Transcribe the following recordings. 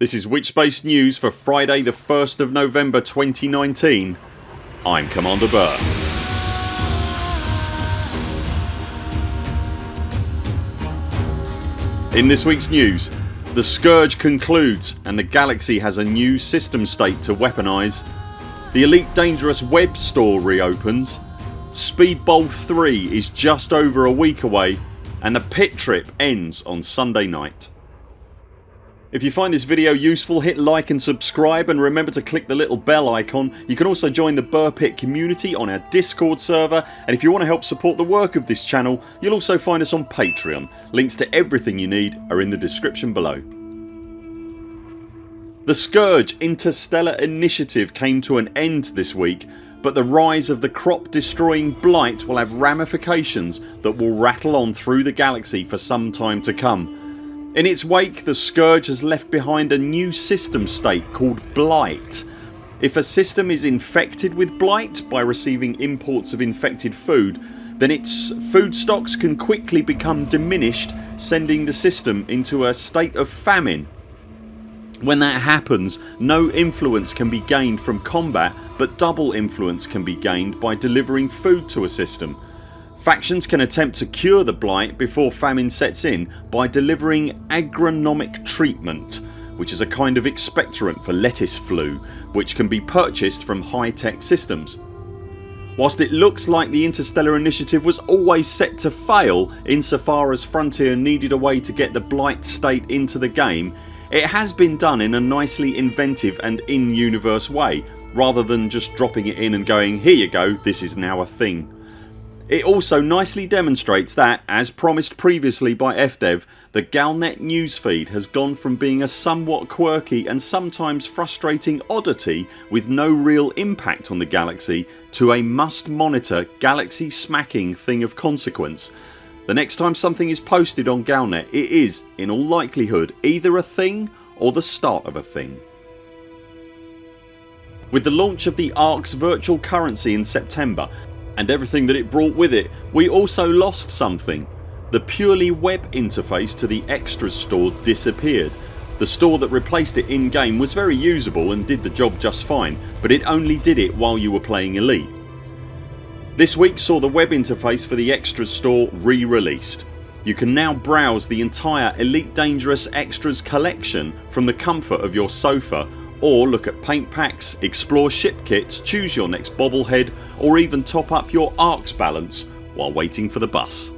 This is Witchspace News for Friday the 1st of November 2019 I'm Commander Buur. In this weeks news the Scourge concludes and the galaxy has a new system state to weaponise. The Elite Dangerous web store reopens. Speedbowl 3 is just over a week away and the pit trip ends on Sunday night. If you find this video useful hit like and subscribe and remember to click the little bell icon. You can also join the Buur Pit community on our discord server and if you want to help support the work of this channel you'll also find us on Patreon. Links to everything you need are in the description below. The Scourge Interstellar Initiative came to an end this week but the rise of the crop destroying blight will have ramifications that will rattle on through the galaxy for some time to come. In its wake the Scourge has left behind a new system state called Blight. If a system is infected with blight by receiving imports of infected food then its food stocks can quickly become diminished sending the system into a state of famine. When that happens no influence can be gained from combat but double influence can be gained by delivering food to a system. Factions can attempt to cure the blight before famine sets in by delivering agronomic treatment which is a kind of expectorant for lettuce flu which can be purchased from high tech systems. Whilst it looks like the Interstellar Initiative was always set to fail insofar as Frontier needed a way to get the blight state into the game it has been done in a nicely inventive and in universe way rather than just dropping it in and going here you go this is now a thing. It also nicely demonstrates that, as promised previously by FDev, the Galnet newsfeed has gone from being a somewhat quirky and sometimes frustrating oddity with no real impact on the galaxy to a must monitor galaxy smacking thing of consequence. The next time something is posted on Galnet it is, in all likelihood, either a thing or the start of a thing. With the launch of the ARX virtual currency in September and everything that it brought with it we also lost something. The purely web interface to the extras store disappeared. The store that replaced it in game was very usable and did the job just fine but it only did it while you were playing Elite. This week saw the web interface for the extras store re-released. You can now browse the entire Elite Dangerous Extras collection from the comfort of your sofa or look at paint packs, explore ship kits, choose your next bobblehead or even top up your ARX balance while waiting for the bus.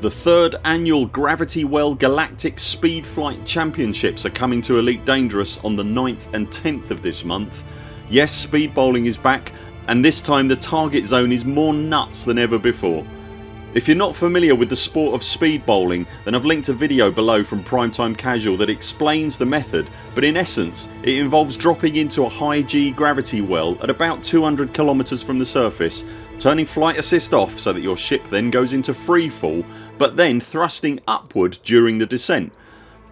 The third annual Gravity Well Galactic Speed Flight Championships are coming to Elite Dangerous on the 9th and 10th of this month. Yes speed bowling is back and this time the target zone is more nuts than ever before. If you're not familiar with the sport of speed bowling then I've linked a video below from Primetime Casual that explains the method but in essence it involves dropping into a high G gravity well at about 200km from the surface, turning flight assist off so that your ship then goes into free fall but then thrusting upward during the descent.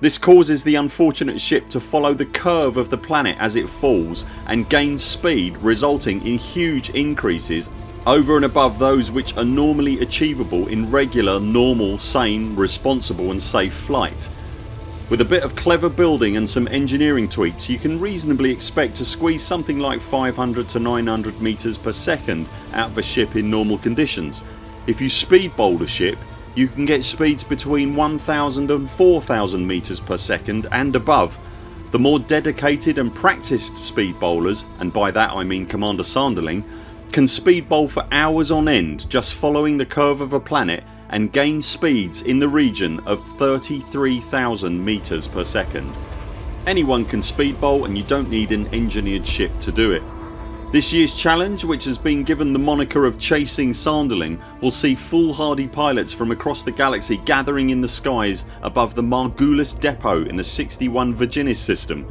This causes the unfortunate ship to follow the curve of the planet as it falls and gain speed resulting in huge increases over and above those which are normally achievable in regular, normal, sane, responsible and safe flight. With a bit of clever building and some engineering tweaks you can reasonably expect to squeeze something like 500 to 900 metres per second out of a ship in normal conditions. If you speed bowl a ship you can get speeds between 1000 and 4000 metres per second and above. The more dedicated and practised speed bowlers and by that I mean Commander Sanderling can speed bowl for hours on end just following the curve of a planet and gain speeds in the region of 33,000 metres per second. Anyone can speed bowl and you don't need an engineered ship to do it. This year's challenge which has been given the moniker of Chasing Sanderling will see foolhardy pilots from across the galaxy gathering in the skies above the Margulis depot in the 61 Virginis system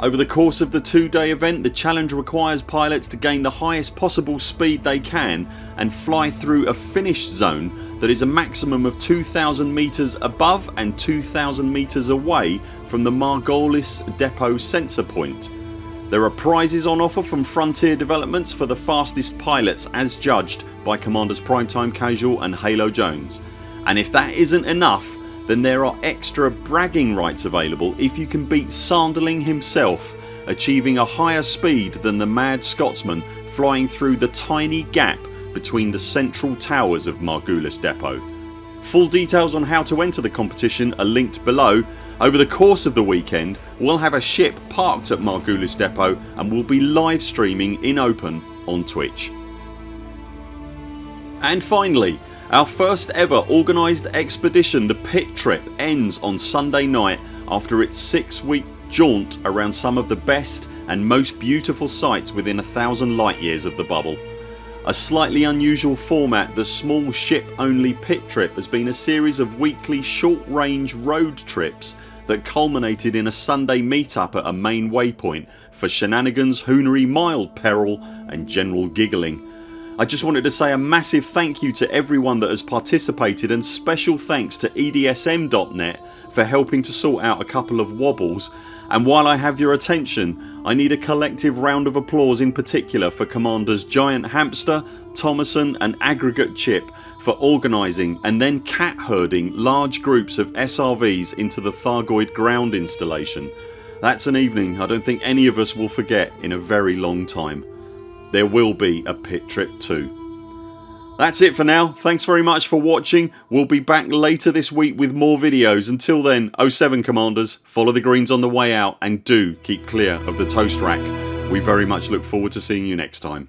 over the course of the two day event the challenge requires pilots to gain the highest possible speed they can and fly through a finish zone that is a maximum of 2000 metres above and 2000 metres away from the Margulis depot sensor point. There are prizes on offer from Frontier Developments for the fastest pilots as judged by Commanders Primetime Casual and Halo Jones and if that isn't enough then there are extra bragging rights available if you can beat Sanderling himself achieving a higher speed than the mad Scotsman flying through the tiny gap between the central towers of Margulis Depot. Full details on how to enter the competition are linked below. Over the course of the weekend we'll have a ship parked at Margulis Depot and we'll be live streaming in open on Twitch. And finally our first ever organised expedition the Pit Trip ends on Sunday night after its 6 week jaunt around some of the best and most beautiful sights within a thousand light years of the bubble. A slightly unusual format the small ship only pit trip has been a series of weekly short range road trips that culminated in a Sunday meetup at a main waypoint for shenanigans, hoonery, mild peril and general giggling. I just wanted to say a massive thank you to everyone that has participated and special thanks to EDSM.net for helping to sort out a couple of wobbles and while I have your attention I need a collective round of applause in particular for Commanders Giant Hamster, Thomason and Aggregate Chip for organising and then cat herding large groups of SRVs into the Thargoid ground installation. That's an evening I don't think any of us will forget in a very long time there will be a pit trip too. That's it for now. Thanks very much for watching. We'll be back later this week with more videos. Until then 0 7 CMDRs follow the greens on the way out and do keep clear of the toast rack. We very much look forward to seeing you next time.